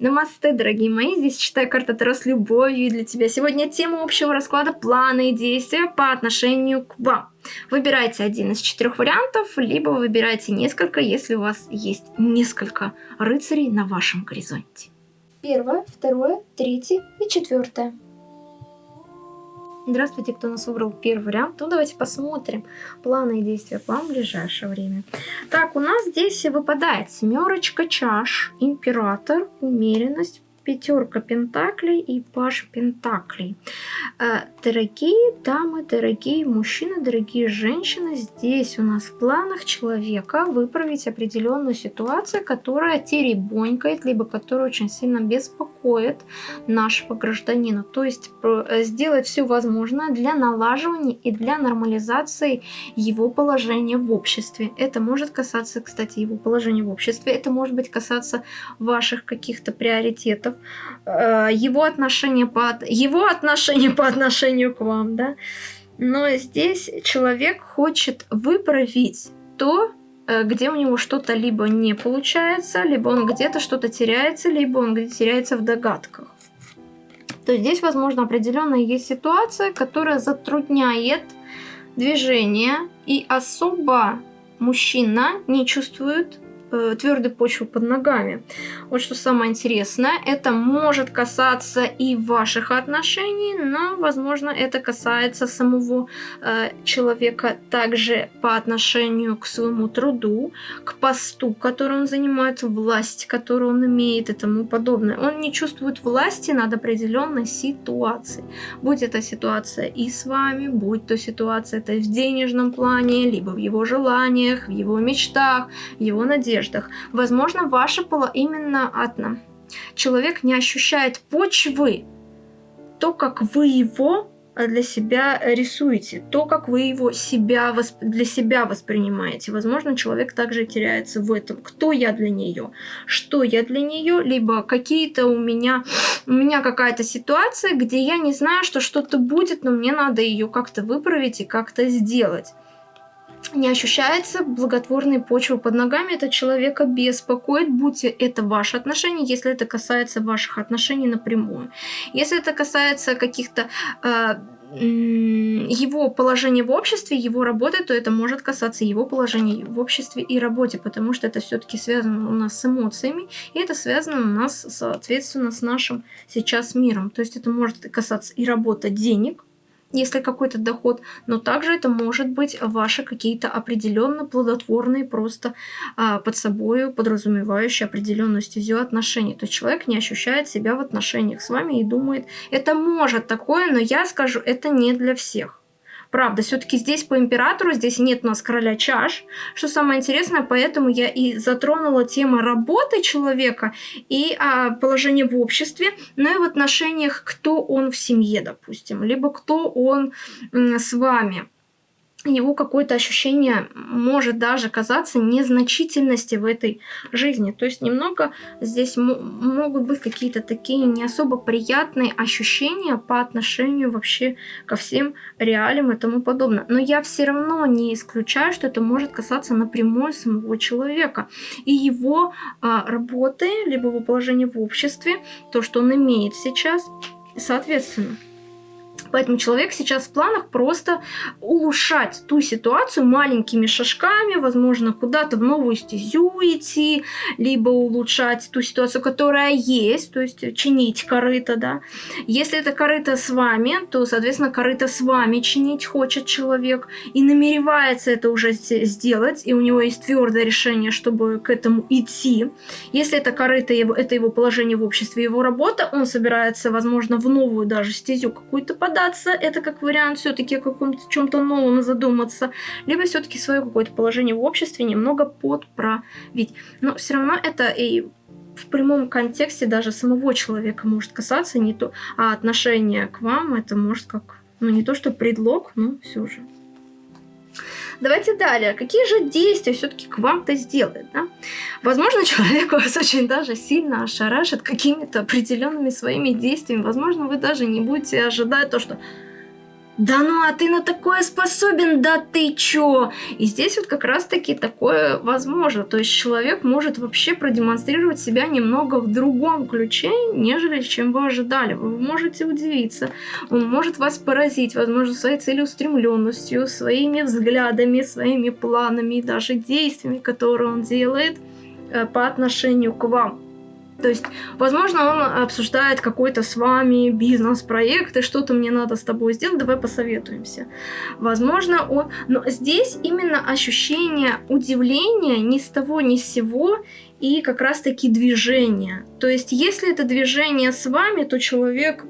Намасте, дорогие мои, здесь читаю карта Таро с любовью для тебя. Сегодня тема общего расклада планы и действия по отношению к вам. Выбирайте один из четырех вариантов, либо выбирайте несколько, если у вас есть несколько рыцарей на вашем горизонте. Первое, второе, третье и четвертое. Здравствуйте, кто нас выбрал первый вариант. Ну, давайте посмотрим планы и действия план в ближайшее время. Так, у нас здесь выпадает семерочка чаш, император, умеренность, пятерка пентаклей и паш пентаклей. Э, дорогие дамы, дорогие мужчины, дорогие женщины, здесь у нас в планах человека выправить определенную ситуацию, которая теребонькает, либо которая очень сильно беспокоит нашего гражданина. То есть э, сделать все возможное для налаживания и для нормализации его положения в обществе. Это может касаться, кстати, его положения в обществе, это может быть касаться ваших каких-то приоритетов, вопросов, э, его отношение по, его отношение по отношению к вам, да. Но здесь человек хочет выправить то, э, где у него что-то либо не получается, либо он где-то что-то теряется, либо он где теряется в догадках. То есть здесь, возможно, определенная есть ситуация, которая затрудняет движение, и особо мужчина не чувствует э, твердой почвы под ногами. Вот что самое интересное, это может касаться и ваших отношений, но, возможно, это касается самого э, человека также по отношению к своему труду, к посту, который он занимает, власть, которую он имеет и тому подобное. Он не чувствует власти над определенной ситуацией. Будь это ситуация и с вами, будь то ситуация это в денежном плане, либо в его желаниях, в его мечтах, в его надеждах одеждах. Возможно, ваше поло именно одно. Человек не ощущает почвы, то, как вы его э, для себя рисуете, то, как вы его себя восп... для себя воспринимаете. Возможно, человек также теряется в этом. Кто я для нее? Что я для нее? Либо какие-то у меня, у меня какая-то ситуация, где я не знаю, что что-то будет, но мне надо ее как-то выправить и как-то сделать не ощущается благотворной почвы под ногами, это человека беспокоит, будь это ваши отношения, если это касается ваших отношений напрямую. Если это касается каких-то э, его положения в обществе, его работы, то это может касаться его положения в обществе и работе, потому что это все-таки связано у нас с эмоциями, и это связано у нас, соответственно, с нашим сейчас миром. То есть это может касаться и работа денег, если какой-то доход, но также это может быть ваши какие-то определенно плодотворные, просто а, под собой подразумевающие определенную стезю отношений. То есть человек не ощущает себя в отношениях с вами и думает, это может такое, но я скажу, это не для всех. Правда, все-таки здесь по императору, здесь нет у нас короля чаш. Что самое интересное, поэтому я и затронула тему работы человека и а, положения в обществе, но и в отношениях, кто он в семье, допустим, либо кто он с вами его какое-то ощущение может даже казаться незначительности в этой жизни. То есть немного здесь могут быть какие-то такие не особо приятные ощущения по отношению вообще ко всем реалиям и тому подобное. Но я все равно не исключаю, что это может касаться напрямую самого человека и его а, работы, либо его положения в обществе, то, что он имеет сейчас, соответственно. Поэтому человек сейчас в планах просто улучшать ту ситуацию маленькими шажками, возможно, куда-то в новую стезю идти, либо улучшать ту ситуацию, которая есть, то есть чинить корыто, да. Если это корыто с вами, то, соответственно, корыто с вами чинить хочет человек и намеревается это уже сделать, и у него есть твердое решение, чтобы к этому идти. Если это корыто, это его положение в обществе, его работа, он собирается, возможно, в новую даже стезю какую-то подать, остаться, это как вариант все-таки о каком-то чем-то новом задуматься, либо все-таки свое какое-то положение в обществе немного подправить. Но все равно это и в прямом контексте даже самого человека может касаться, не то, а отношение к вам это может как, ну не то что предлог, но все же. Давайте далее. Какие же действия все-таки к вам-то сделает? Да? Возможно, человек вас очень даже сильно ошарашит какими-то определенными своими действиями. Возможно, вы даже не будете ожидать то, что да ну, а ты на такое способен, да ты чё? И здесь вот как раз-таки такое возможно. То есть человек может вообще продемонстрировать себя немного в другом ключе, нежели чем вы ожидали. Вы можете удивиться, он может вас поразить, возможно, своей целеустремленностью, своими взглядами, своими планами, даже действиями, которые он делает э, по отношению к вам. То есть, возможно, он обсуждает какой-то с вами бизнес-проект, и что-то мне надо с тобой сделать, давай посоветуемся. Возможно, он... Но здесь именно ощущение удивления ни с того, ни с сего, и как раз-таки движение. То есть, если это движение с вами, то человек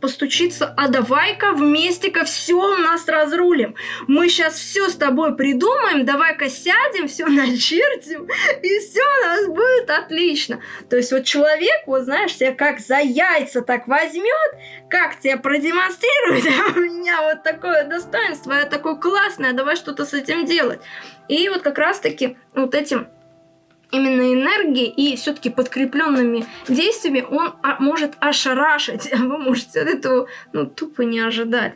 постучиться, а давай-ка вместе-ка все у нас разрулим. Мы сейчас все с тобой придумаем, давай-ка сядем, все начертим, и все у нас будет отлично. То есть вот человек, вот знаешь, тебя как за яйца так возьмет, как тебя продемонстрирует, а у меня вот такое достоинство, я такой классный, а давай что-то с этим делать. И вот как раз-таки вот этим именно энергией и все-таки подкрепленными действиями он может ошарашить. Вы можете от этого ну, тупо не ожидать.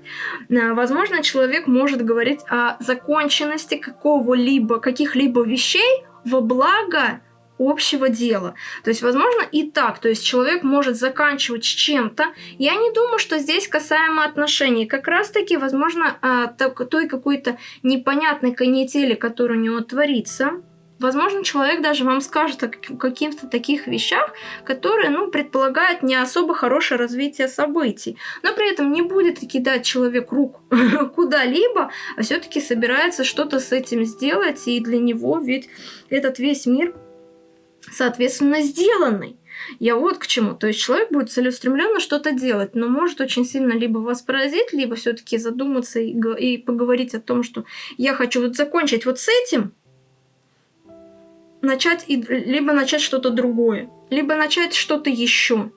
А, возможно, человек может говорить о законченности какого-либо, каких-либо вещей во благо общего дела. То есть, возможно, и так. То есть, человек может заканчивать с чем-то. Я не думаю, что здесь касаемо отношений. Как раз-таки, возможно, а, той какой-то непонятной канители, которая у него творится, Возможно, человек даже вам скажет о каких-то таких вещах, которые, ну, предполагают не особо хорошее развитие событий. Но при этом не будет кидать человек рук куда-либо, а все-таки собирается что-то с этим сделать. И для него ведь этот весь мир, соответственно, сделанный. Я вот к чему. То есть человек будет целеустремленно что-то делать, но может очень сильно либо вас поразить, либо все-таки задуматься и, и поговорить о том, что я хочу вот закончить вот с этим, начать и либо начать что-то другое, либо начать что-то еще.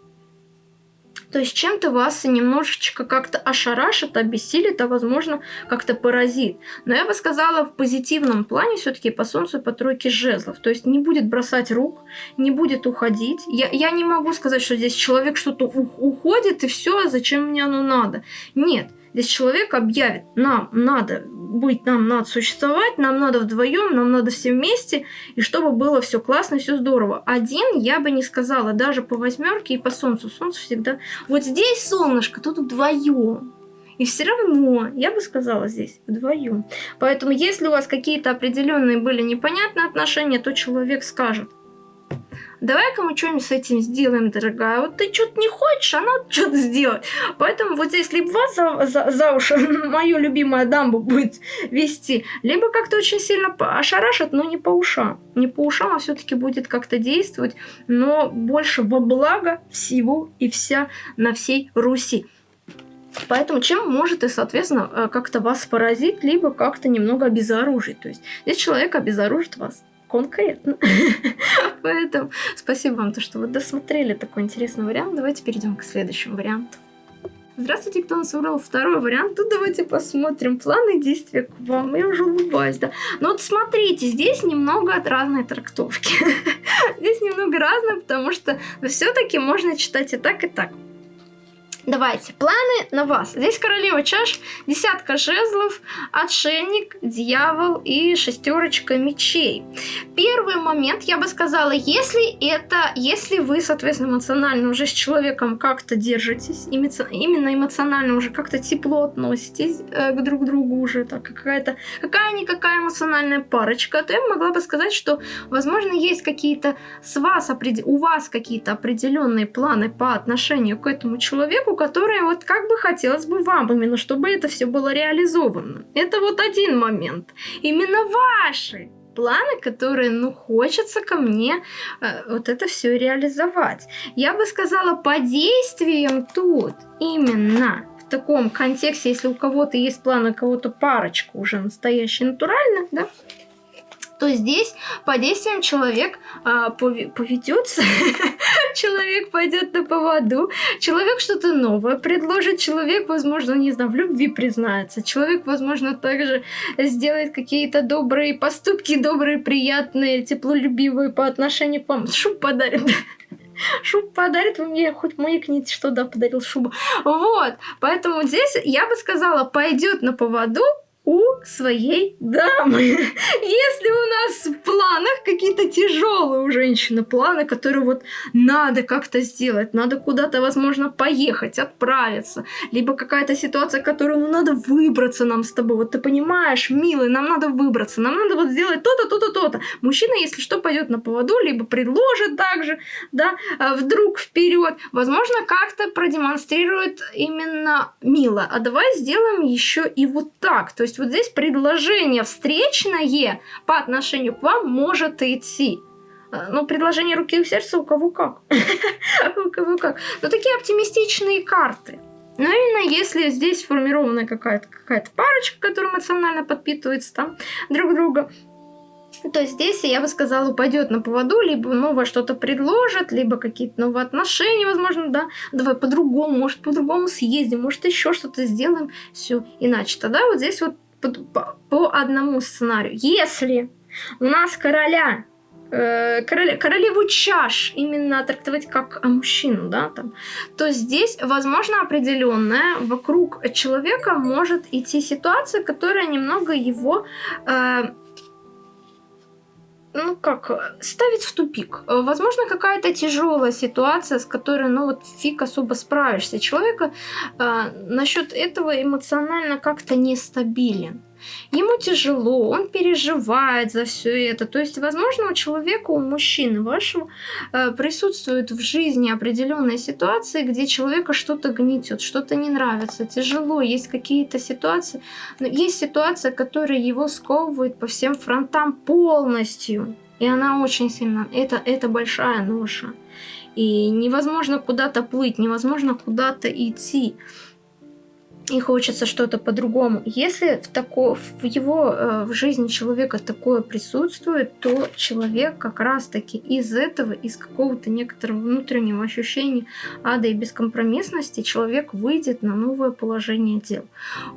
То есть чем-то вас немножечко как-то ошарашит, обессилит, а возможно как-то поразит. Но я бы сказала в позитивном плане все-таки по солнцу и по тройке жезлов. То есть не будет бросать рук, не будет уходить. Я, я не могу сказать, что здесь человек что-то уходит и все, а зачем мне оно надо. Нет. Здесь человек объявит, нам надо быть, нам надо существовать, нам надо вдвоем, нам надо все вместе, и чтобы было все классно, все здорово. Один я бы не сказала, даже по восьмерке и по солнцу. Солнце всегда... Вот здесь солнышко, тут вдвоем. И все равно, я бы сказала здесь, вдвоем. Поэтому, если у вас какие-то определенные были непонятные отношения, то человек скажет – давай-ка мы что-нибудь с этим сделаем, дорогая. Вот ты что-то не хочешь, а надо что-то сделать. Поэтому вот здесь либо вас за, за, за уши мою любимую дамбу будет вести, либо как-то очень сильно ошарашит, но не по ушам. Не по ушам, а все-таки будет как-то действовать, но больше во благо всего и вся на всей Руси. Поэтому чем может и, соответственно, э, как-то вас поразить, либо как-то немного обезоружить. То есть здесь человек обезоружит вас конкретно. Поэтому спасибо вам, то, что вы досмотрели такой интересный вариант. Давайте перейдем к следующему варианту. Здравствуйте, кто нас выбрал второй вариант. Тут давайте посмотрим планы действия к вам. Я уже улыбаюсь, да. Но вот смотрите, здесь немного от разной трактовки. здесь немного разное, потому что все-таки можно читать и так, и так. Давайте, планы на вас. Здесь королева чаш, десятка жезлов, отшельник, дьявол и шестерочка мечей. Первый момент, я бы сказала, если это, если вы, соответственно, эмоционально уже с человеком как-то держитесь, именно эмоционально уже как-то тепло относитесь э, к друг другу уже, так какая-то, какая-никакая эмоциональная парочка, то я могла бы сказать, что, возможно, есть какие-то с вас, у вас какие-то определенные планы по отношению к этому человеку, которые вот как бы хотелось бы вам именно, чтобы это все было реализовано. Это вот один момент. Именно ваши планы, которые, ну, хочется ко мне э, вот это все реализовать. Я бы сказала, по действиям тут именно в таком контексте, если у кого-то есть планы, у кого-то парочка уже настоящая натурально, да, то здесь по действиям человек а, поведется, человек пойдет на поводу, человек что-то новое предложит, человек, возможно, не знаю, в любви признается, человек, возможно, также сделает какие-то добрые поступки, добрые, приятные, теплолюбивые по отношению к вам, шуб подарит. Шубу подарит, вы мне хоть маякните, что да, подарил шубу. Вот, поэтому здесь я бы сказала, пойдет на поводу у своей дамы. Если у нас в планах какие-то тяжелые у женщины планы, которые вот надо как-то сделать, надо куда-то, возможно, поехать, отправиться, либо какая-то ситуация, которую ну, надо выбраться нам с тобой. Вот ты понимаешь, милый, нам надо выбраться, нам надо вот сделать то-то, то-то, то-то. Мужчина, если что, пойдет на поводу, либо предложит также, да, а вдруг вперед, возможно, как-то продемонстрирует именно мило. А давай сделаем еще и вот так. То есть есть вот здесь предложение встречное по отношению к вам может идти. Э, ну, предложение руки и сердца у кого как. У кого как. Но такие оптимистичные карты. Но именно если здесь сформирована какая-то какая парочка, которая эмоционально подпитывается там друг друга, то здесь, я бы сказала, упадет на поводу, либо новое что-то предложит, либо какие-то новые отношения, возможно, да, давай по-другому, может, по-другому съездим, может, еще что-то сделаем, все иначе. Тогда вот здесь вот по, по одному сценарию. Если у нас короля э, короле, королеву чаш именно трактовать как мужчину, да, там, то здесь, возможно, определенная вокруг человека может идти ситуация, которая немного его э, ну как, ставить в тупик. Возможно, какая-то тяжелая ситуация, с которой, ну вот, фиг особо справишься. Человека э, насчет этого эмоционально как-то нестабилен. Ему тяжело, он переживает за все это. То есть, возможно, у человека, у мужчины вашего э, присутствует в жизни определенные ситуации, где человека что-то гнетет, что-то не нравится, тяжело, есть какие-то ситуации. Но есть ситуация, которая его сковывает по всем фронтам полностью. И она очень сильно... Это, это большая ноша. И невозможно куда-то плыть, невозможно куда-то идти и хочется что-то по-другому. Если в, тако, в его э, в жизни человека такое присутствует, то человек как раз-таки из этого, из какого-то некоторого внутреннего ощущения ада и бескомпромиссности, человек выйдет на новое положение дел.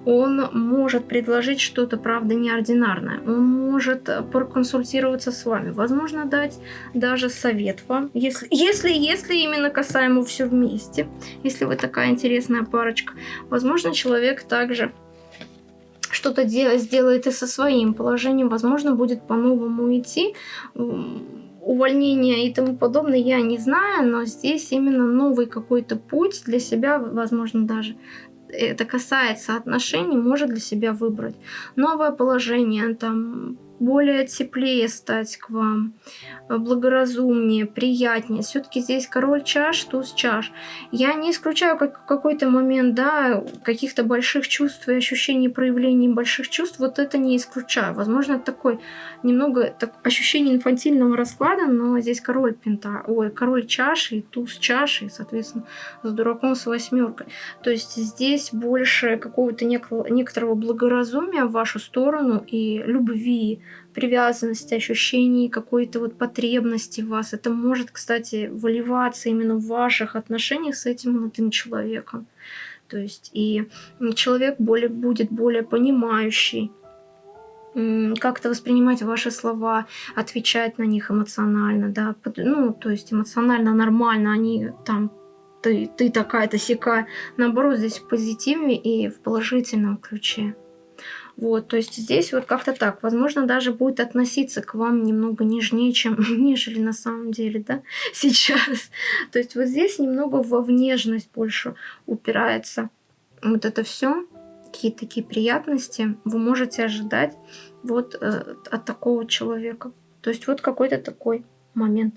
Он может предложить что-то, правда, неординарное. Он может проконсультироваться с вами. Возможно, дать даже совет вам, если, если, если именно касаемо все вместе, если вы такая интересная парочка. Возможно, человек также что-то сделает и со своим положением, возможно, будет по-новому идти. Увольнение и тому подобное я не знаю, но здесь именно новый какой-то путь для себя, возможно, даже это касается отношений, может для себя выбрать. Новое положение, там, более теплее стать к вам, э, благоразумнее, приятнее. Все-таки здесь король чаш, туз чаш. Я не исключаю как какой-то момент, да, каких-то больших чувств и ощущений проявлений больших чувств, вот это не исключаю. Возможно, такой немного так, ощущение инфантильного расклада, но здесь король пента, ой, король чаши, туз чаши, соответственно, с дураком с восьмеркой. То есть здесь больше какого-то некоторого благоразумия в вашу сторону и любви, привязанности, ощущений какой-то вот потребности в вас. Это может, кстати, выливаться именно в ваших отношениях с этим молодым человеком. То есть и человек более, будет более понимающий, как-то воспринимать ваши слова, отвечать на них эмоционально, да, ну, то есть эмоционально нормально, они там ты, ты такая-то сика, наоборот, здесь в позитиве и в положительном ключе. Вот, то есть здесь вот как-то так. Возможно, даже будет относиться к вам немного нежнее, чем нежели на самом деле, да, сейчас. То есть вот здесь немного во внешность больше упирается. Вот это все, какие-то такие приятности вы можете ожидать вот э, от такого человека. То есть вот какой-то такой момент.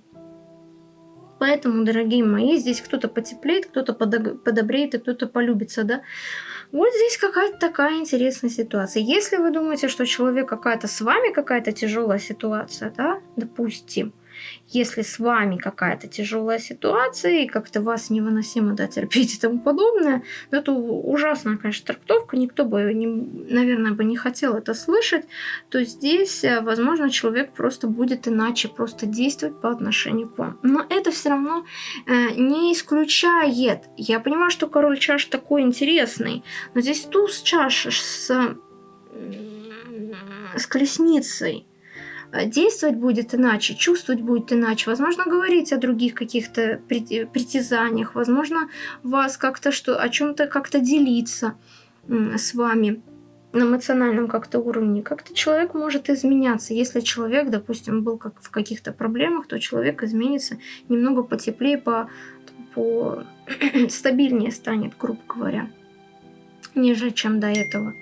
Поэтому, дорогие мои, здесь кто-то потеплеет, кто-то подобреет и кто-то полюбится, да. Вот здесь какая-то такая интересная ситуация. Если вы думаете, что человек какая-то с вами какая-то тяжелая ситуация, да, допустим, если с вами какая-то тяжелая ситуация и как-то вас невыносимо да, терпеть и тому подобное, это ужасная, конечно, трактовка, никто бы, не, наверное, бы не хотел это слышать, то здесь, э, возможно, человек просто будет иначе просто действовать по отношению к вам. Но это все равно э, не исключает. Я понимаю, что король чаш такой интересный, но здесь туз чаш с, с колесницей действовать будет иначе, чувствовать будет иначе, возможно, говорить о других каких-то притязаниях, возможно, вас как-то что, о чем-то как-то делиться с вами на эмоциональном как-то уровне, как-то человек может изменяться. Если человек, допустим, был как в каких-то проблемах, то человек изменится немного потеплее, по, по стабильнее станет, грубо говоря ниже, чем до этого.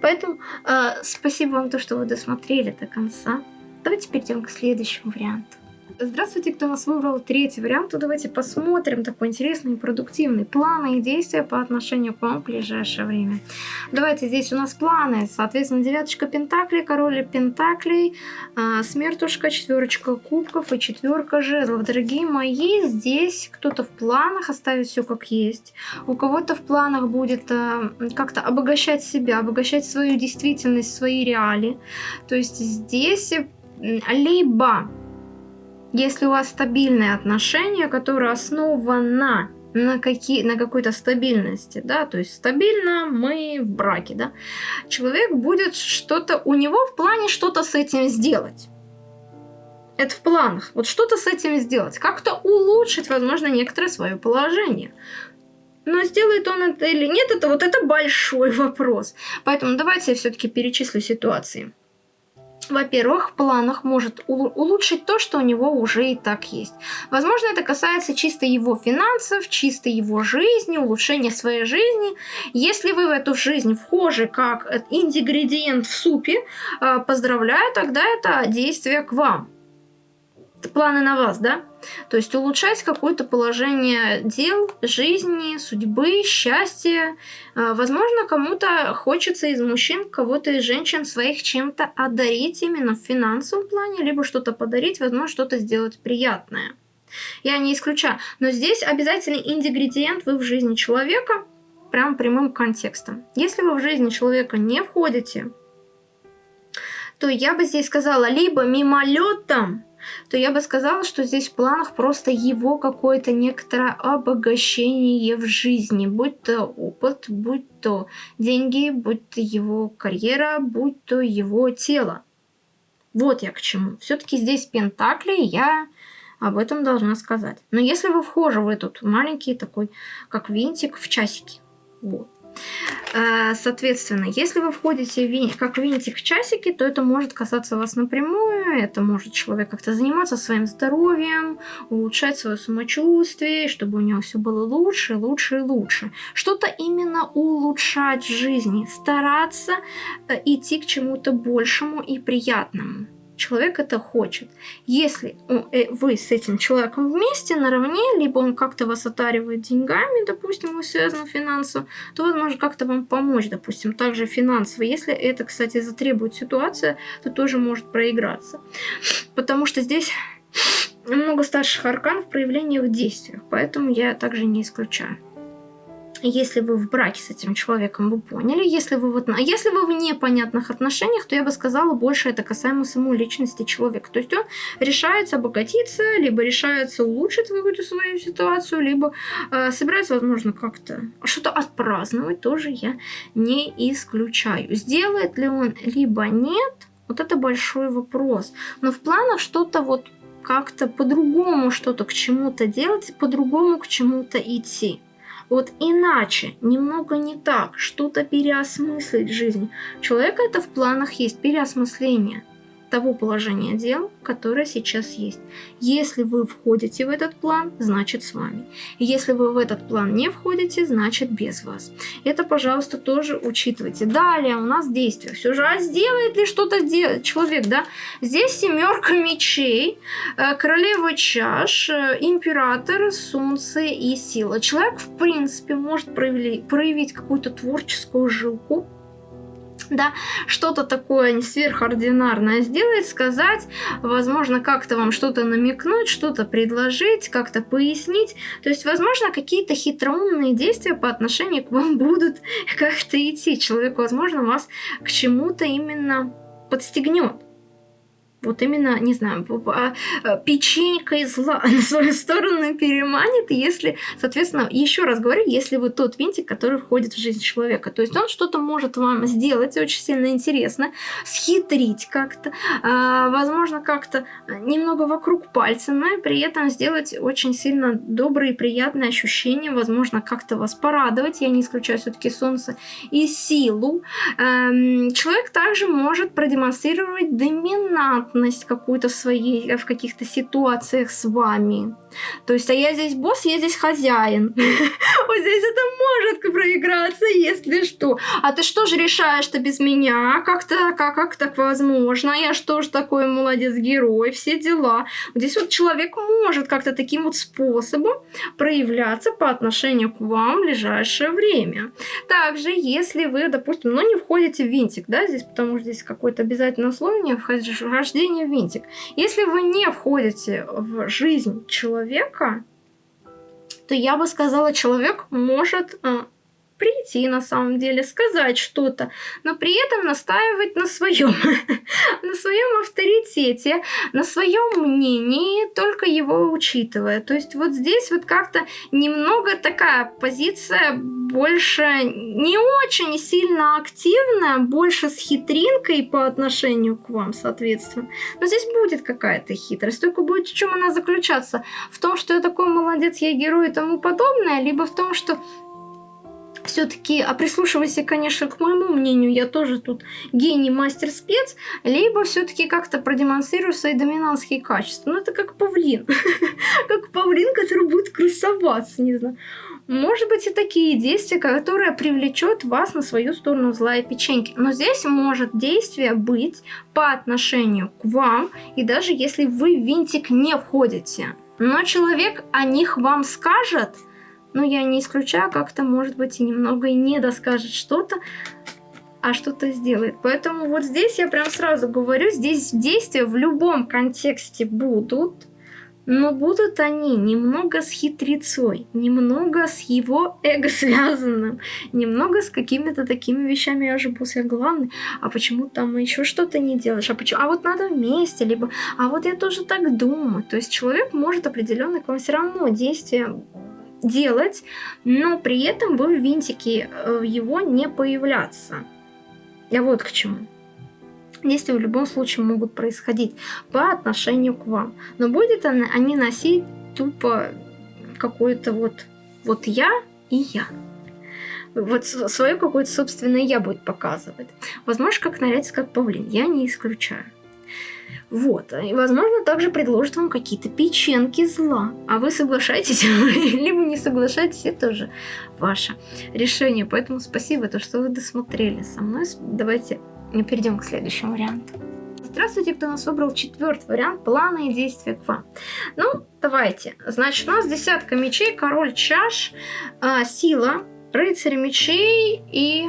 Поэтому э, спасибо вам, то, что вы досмотрели до конца. Давайте перейдем к следующему варианту. Здравствуйте, кто нас выбрал третий вариант, то давайте посмотрим такой интересный и продуктивный планы и действия по отношению к вам в ближайшее время. Давайте здесь у нас планы, соответственно, девяточка пентаклей, король пентаклей, э, смертушка, четверочка кубков и четверка жезлов. Дорогие мои, здесь кто-то в планах оставить все как есть, у кого-то в планах будет э, как-то обогащать себя, обогащать свою действительность, свои реалии. То есть здесь либо если у вас стабильные отношения, которые основаны на, какие, на какой-то стабильности, да, то есть стабильно мы в браке, да, человек будет что-то, у него в плане что-то с этим сделать. Это в планах. Вот что-то с этим сделать. Как-то улучшить, возможно, некоторое свое положение. Но сделает он это или нет, это вот это большой вопрос. Поэтому давайте я все-таки перечислю ситуации во-первых, в планах может улучшить то, что у него уже и так есть. Возможно, это касается чисто его финансов, чисто его жизни, улучшения своей жизни. Если вы в эту жизнь вхожи как ингредиент в супе, э, поздравляю, тогда это действие к вам планы на вас, да? То есть улучшать какое-то положение дел, жизни, судьбы, счастья. А, возможно, кому-то хочется из мужчин, кого-то из женщин своих чем-то одарить именно в финансовом плане, либо что-то подарить, возможно, что-то сделать приятное. Я не исключаю. Но здесь обязательный ингредиент вы в жизни человека, прям прямым контекстом. Если вы в жизни человека не входите, то я бы здесь сказала либо мимолетом, то я бы сказала, что здесь в планах просто его какое-то некоторое обогащение в жизни, будь то опыт, будь то деньги, будь то его карьера, будь то его тело. Вот я к чему. Все-таки здесь пентакли, я об этом должна сказать. Но если вы вхожи в этот маленький такой, как винтик в часики, вот, соответственно, если вы входите как винтик в часики, то это может касаться вас напрямую, это может человек как-то заниматься своим здоровьем, улучшать свое самочувствие, чтобы у него все было лучше, лучше и лучше. Что-то именно улучшать в жизни, стараться э, идти к чему-то большему и приятному человек это хочет. Если э, вы с этим человеком вместе, наравне, либо он как-то вас отаривает деньгами, допустим, вы связаны финансово, то он может как-то вам помочь, допустим, также финансово. Если это, кстати, затребует ситуация, то тоже может проиграться. Потому что здесь много старших арканов в проявлениях в действиях, поэтому я также не исключаю. Если вы в браке с этим человеком, вы поняли. Если вы, вот, а если вы в непонятных отношениях, то я бы сказала, больше это касаемо самой личности человека. То есть он решается обогатиться, либо решается улучшить какую-то свою ситуацию, либо э, собирается, возможно, как-то что-то отпраздновать, тоже я не исключаю. Сделает ли он, либо нет, вот это большой вопрос. Но в планах что-то вот как-то по-другому что-то к чему-то делать, по-другому к чему-то идти. Вот иначе, немного не так, что-то переосмыслить жизнь. Человека это в планах есть, переосмысление того положения дел, которое сейчас есть. Если вы входите в этот план, значит с вами. Если вы в этот план не входите, значит без вас. Это, пожалуйста, тоже учитывайте. Далее у нас действие. Все же, а сделает ли что-то человек, да? Здесь семерка мечей, э, королева чаш, э, император, солнце и сила. Человек, в принципе, может проявить, проявить какую-то творческую жилку, да, что-то такое не сверхординарное сделать, сказать, возможно, как-то вам что-то намекнуть, что-то предложить, как-то пояснить. То есть, возможно, какие-то хитроумные действия по отношению к вам будут как-то идти. Человек, возможно, вас к чему-то именно подстегнет. Вот именно, не знаю, а, печенькой зла на свою сторону переманит, если, соответственно, еще раз говорю, если вы тот винтик, который входит в жизнь человека. То есть он что-то может вам сделать очень сильно интересно, схитрить как-то, а, возможно, как-то немного вокруг пальца, но и при этом сделать очень сильно добрые, приятные ощущения, возможно, как-то вас порадовать, я не исключаю все-таки солнце и силу. Эм, человек также может продемонстрировать доминант халатность какую-то своей, э, в каких-то ситуациях с вами. То есть, а я здесь босс, я здесь хозяин. Вот здесь это может проиграться, если что. А ты что же решаешь-то без меня? Как-то, как, как так возможно? Я что же такой молодец-герой? Все дела. Здесь вот человек может как-то таким вот способом проявляться по отношению к вам в ближайшее время. Также, если вы, допустим, ну не входите в винтик, да, здесь, потому что здесь какое-то обязательное условие вхождение в винтик. Если вы не входите в жизнь человека, человека, то я бы сказала, человек может э, прийти на самом деле, сказать что-то, но при этом настаивать на своем, на своем авторитете, на своем мнении, только его учитывая. То есть вот здесь вот как-то немного такая позиция больше не очень сильно активная, больше с хитринкой по отношению к вам, соответственно. Но здесь будет какая-то хитрость, только будет в чем она заключаться? В том, что я такой молодец, я герой и тому подобное, либо в том, что все-таки, а прислушивайся, конечно, к моему мнению, я тоже тут гений, мастер, спец, либо все-таки как-то продемонстрирую свои доминантские качества. Ну, это как павлин. Как павлин, который будет красоваться, не знаю. Может быть и такие действия, которые привлечет вас на свою сторону злая печеньки. Но здесь может действие быть по отношению к вам, и даже если вы в винтик не входите. Но человек о них вам скажет – но я не исключаю, как-то, может быть, и немного и не доскажет что-то, а что-то сделает. Поэтому вот здесь я прям сразу говорю, здесь действия в любом контексте будут, но будут они немного с хитрецой, немного с его эго связанным, немного с какими-то такими вещами, я же босс, главный, а почему там еще что-то не делаешь, а почему, а вот надо вместе, либо, а вот я тоже так думаю. То есть человек может определенно к вам все равно действия делать, но при этом вы в винтике э, его не появляться. Я вот к чему. Действия в любом случае могут происходить по отношению к вам. Но будет они носить тупо какое-то вот, вот я и я. Вот свое какое-то собственное я будет показывать. Возможно, как нарядиться как павлин. Я не исключаю. Вот. И, возможно, также предложат вам какие-то печенки зла. А вы соглашаетесь, либо не соглашаетесь, это уже ваше решение. Поэтому спасибо, то, что вы досмотрели со мной. Давайте перейдем к следующему варианту. Здравствуйте, кто нас выбрал четвертый вариант плана и действия к вам. Ну, давайте. Значит, у нас десятка мечей, король чаш, э, сила, рыцарь мечей и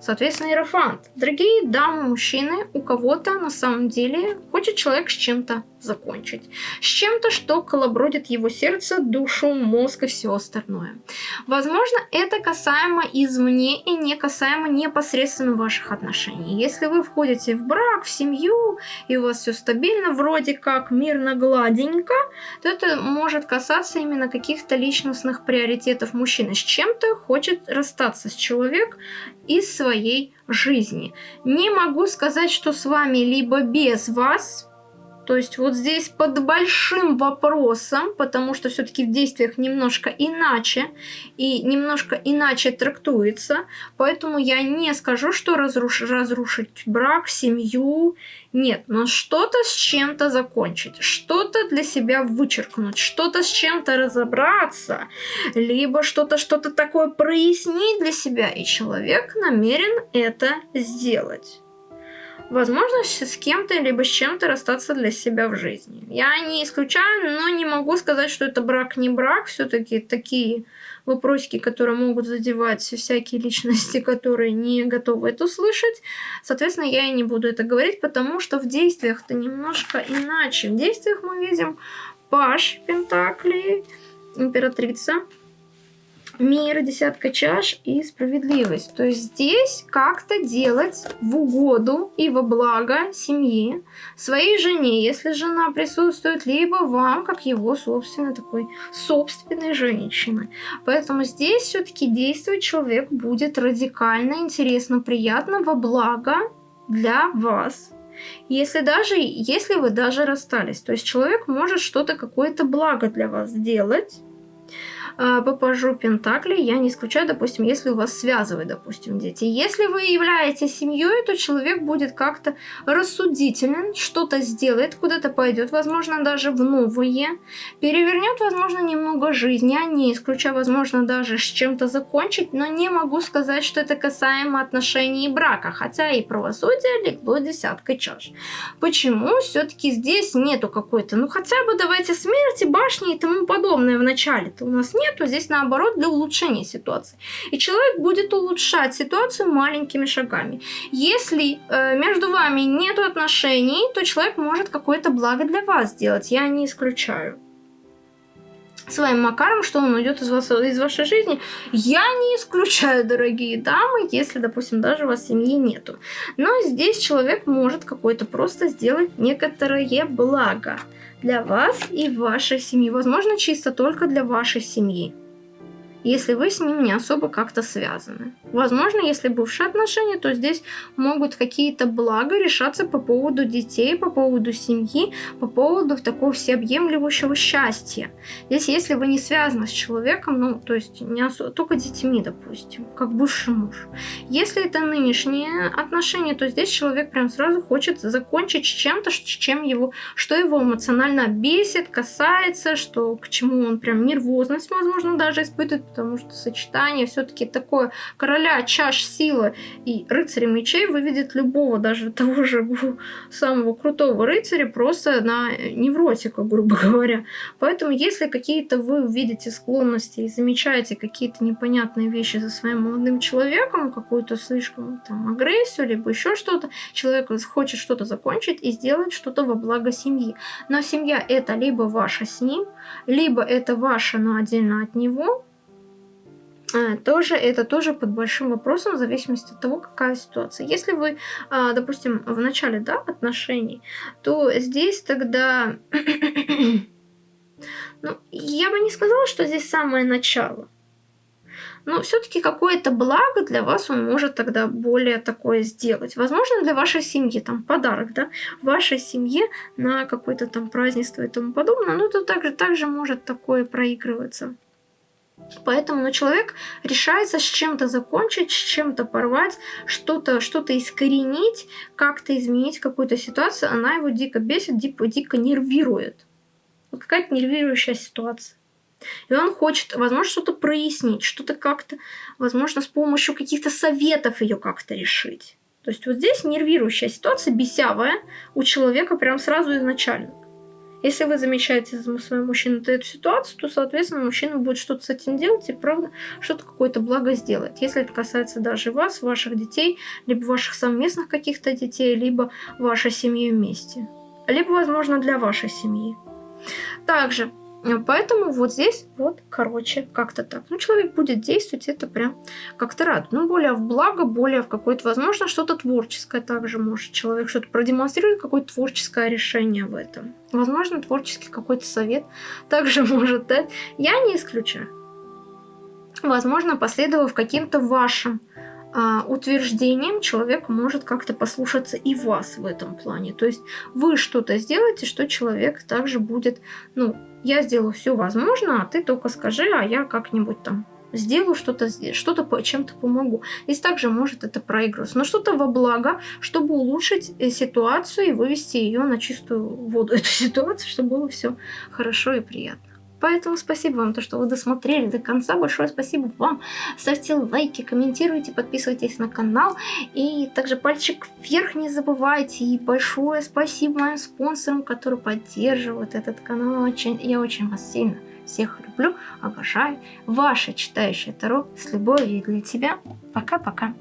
Соответственно, иерофант. Дорогие дамы, мужчины, у кого-то на самом деле хочет человек с чем-то закончить. С чем-то, что колобродит его сердце, душу, мозг и все остальное. Возможно, это касаемо извне и не касаемо непосредственно ваших отношений. Если вы входите в брак, в семью, и у вас все стабильно, вроде как мирно, гладенько, то это может касаться именно каких-то личностных приоритетов мужчины. С чем-то хочет расстаться с человек из своей жизни. Не могу сказать, что с вами либо без вас, то есть вот здесь под большим вопросом, потому что все-таки в действиях немножко иначе и немножко иначе трактуется. Поэтому я не скажу, что разруш... разрушить брак, семью. Нет, но что-то с чем-то закончить, что-то для себя вычеркнуть, что-то с чем-то разобраться, либо что-то что-то такое прояснить для себя. И человек намерен это сделать возможность с кем-то либо с чем-то расстаться для себя в жизни. Я не исключаю, но не могу сказать, что это брак не брак. Все-таки такие вопросики, которые могут задевать всякие личности, которые не готовы это услышать. Соответственно, я и не буду это говорить, потому что в действиях-то немножко иначе. В действиях мы видим Паш Пентакли, императрица мир, десятка чаш и справедливость. То есть здесь как-то делать в угоду и во благо семьи, своей жене, если жена присутствует, либо вам, как его собственной такой собственной женщины. Поэтому здесь все-таки действовать человек будет радикально, интересно, приятно, во благо для вас. Если даже, если вы даже расстались, то есть человек может что-то, какое-то благо для вас сделать, по пажу Пентакли я не исключаю, допустим, если у вас связывают, допустим, дети. Если вы являетесь семьей, то человек будет как-то рассудителен, что-то сделает, куда-то пойдет, возможно, даже в новые, перевернет, возможно, немного жизни, а не исключаю, возможно, даже с чем-то закончить, но не могу сказать, что это касаемо отношений и брака, хотя и правосудие легло десяткой чаш. Почему все-таки здесь нету какой-то, ну хотя бы давайте смерти, башни и тому подобное в начале-то у нас нет, то здесь наоборот для улучшения ситуации. И человек будет улучшать ситуацию маленькими шагами. Если э, между вами нет отношений, то человек может какое-то благо для вас сделать. Я не исключаю своим макаром, что он уйдет из, вас, из вашей жизни, я не исключаю, дорогие дамы, если, допустим, даже у вас семьи нету. Но здесь человек может какое-то просто сделать некоторое благо для вас и вашей семьи. Возможно, чисто только для вашей семьи если вы с ним не особо как-то связаны. Возможно, если бывшие отношения, то здесь могут какие-то блага решаться по поводу детей, по поводу семьи, по поводу такого всеобъемлющего счастья. Здесь, если вы не связаны с человеком, ну, то есть не особо, только детьми, допустим, как бывший муж. Если это нынешние отношения, то здесь человек прям сразу хочет закончить чем-то, чем его, что его эмоционально бесит, касается, что к чему он прям нервозность, возможно, даже испытывает, потому что сочетание все-таки такое короля чаш силы и рыцаря мечей выведет любого, даже того же самого крутого рыцаря, просто на невротика, грубо говоря. Поэтому, если какие-то вы увидите склонности и замечаете какие-то непонятные вещи за своим молодым человеком, какую-то слишком там агрессию, либо еще что-то, человек хочет что-то закончить и сделать что-то во благо семьи. Но семья это либо ваша с ним, либо это ваша, но отдельно от него, тоже это тоже под большим вопросом в зависимости от того, какая ситуация. Если вы, а, допустим, в начале да, отношений, то здесь тогда... ну, я бы не сказала, что здесь самое начало. Но все-таки какое-то благо для вас он может тогда более такое сделать. Возможно, для вашей семьи, там, подарок, да, вашей семье на какое-то там празднество и тому подобное, но это также, также может такое проигрываться. Поэтому ну, человек решается с чем-то закончить, с чем-то порвать, что-то что, -то, искоренить, как-то изменить какую-то ситуацию. Она его дико бесит, дико, дико нервирует. Вот какая-то нервирующая ситуация. И он хочет, возможно, что-то прояснить, что-то как-то, возможно, с помощью каких-то советов ее как-то решить. То есть вот здесь нервирующая ситуация, бесявая у человека прям сразу изначально. Если вы замечаете за своим мужчиной эту ситуацию, то, соответственно, мужчина будет что-то с этим делать и, правда, что-то какое-то благо сделать. Если это касается даже вас, ваших детей, либо ваших совместных каких-то детей, либо вашей семьи вместе. Либо, возможно, для вашей семьи. Также Поэтому вот здесь вот, короче, как-то так. Ну, человек будет действовать, это прям как-то рад. Ну, более в благо, более в какое-то, возможно, что-то творческое также может человек что-то продемонстрирует, какое-то творческое решение в этом. Возможно, творческий какой-то совет также может дать. Я не исключаю. Возможно, последовав каким-то вашим утверждением человек может как-то послушаться и вас в этом плане. То есть вы что-то сделаете, что человек также будет, ну, я сделаю все возможное, а ты только скажи, а я как-нибудь там сделаю что-то, что-то чем-то помогу. Здесь также может это проигрываться. Но что-то во благо, чтобы улучшить э, ситуацию и вывести ее на чистую воду, эту ситуацию, чтобы было все хорошо и приятно. Поэтому спасибо вам, то, что вы досмотрели до конца. Большое спасибо вам. Ставьте лайки, комментируйте, подписывайтесь на канал. И также пальчик вверх не забывайте. И большое спасибо моим спонсорам, которые поддерживают этот канал. Очень, я очень вас сильно всех люблю, обожаю. Ваша читающая Таро с любовью для тебя. Пока-пока.